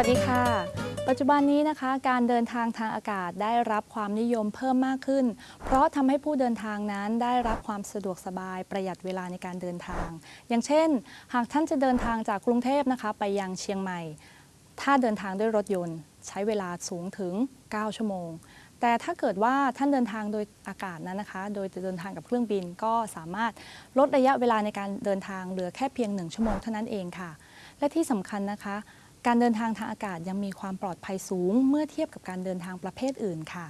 วัสดีค่ะ ปัจจุบันนี้นะคะ การเดินทางทางอากาศได้รับความนิยมเพิ่มมากขึ้น เพราะทำให้ผู้เดินทางนั้นได้รับความสะดวกสบายประหยัดเวลาในการเดินทาง อย่างเช่น หากท่านจะเดินทางจากกรุงเทพนะคะ ไปยังเชียงใหม่ ถ้าเดินทางด้วยรถยนต์ ใช้เวลาสูงถึง 9 ชั่วโมง แต่ถ้าเกิดว่าท่านเดินทางโดยอากาศนั้นนะคะ โดยจะเดินทางกับเครื่องบินก็สามารถลดระยะเวลาในการเดินทางเหลือแค่เพียง 1 ชั่วโมงเท่านั้นเองค่ะ และที่สำคัญนะคะ การเดินทางทางอากาศยังมีความปลอดภัยสูง เมื่อเทียบกับการเดินทางประเภทอื่นค่ะ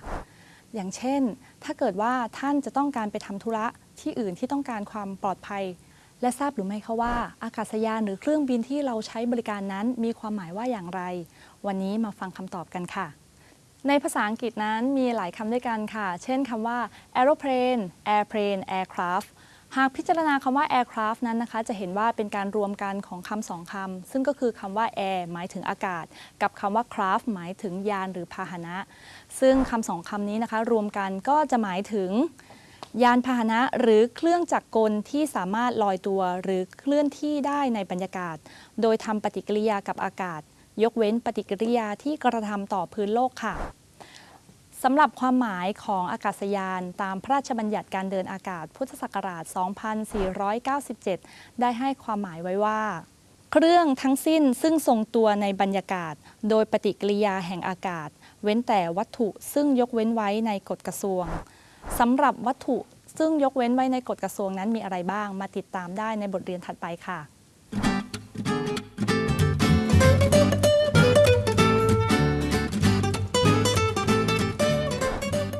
อย่างเช่น ถ้าเกิดว่าท่านจะต้องการไปทำธุระที่อื่นที่ต้องการความปลอดภัย และทราบหรือไม่คะว่า อากาศยานหรือเครื่องบินที่เราใช้บริการนั้น มีความหมายว่าอย่างไร วันนี้มาฟังคำตอบกันค่ะ ในภาษาอังกฤษนั้นมีหลายคำด้วยกันค่ะ เช่นคำว่า aeroplane airplane aircraft หากพิจารณาคำว่า aircraft นั้นนะคะ จะเห็นว่าเป็นการรวมกันของคำสองคำซึ่งก็คือคำว่า air หมายถึงอากาศ กับคำว่า craft หมายถึงยานหรือพาหนะ ซึ่งคำสองคำนี้นะคะ รวมกันก็จะหมายถึง ยานพาหนะหรือเครื่องจักรกลที่สามารถลอยตัวหรือเคลื่อนที่ได้ในบรรยากาศ โดยทำปฏิกิริยากับอากาศ ยกเว้นปฏิกิริยาที่กระทำต่อพื้นโลกค่ะ สำหรับความหมายของอากาศยานตามพระราชบัญญัติการเดินอากาศพุทธศักราช 2497 ได้ให้ความหมายไว้ว่า เครื่องทั้งสิ้นซึ่งทรงตัวในบรรยากาศ โดยปฏิกิริยาแห่งอากาศ เว้นแต่วัตถุซึ่งยกเว้นไว้ในกฎกระทรวงสำหรับวัตถุซึ่งยกเว้นไว้ในกฎกระทรวงนั้นมีอะไรบ้าง มาติดตามได้ในบทเรียนถัดไปค่ะ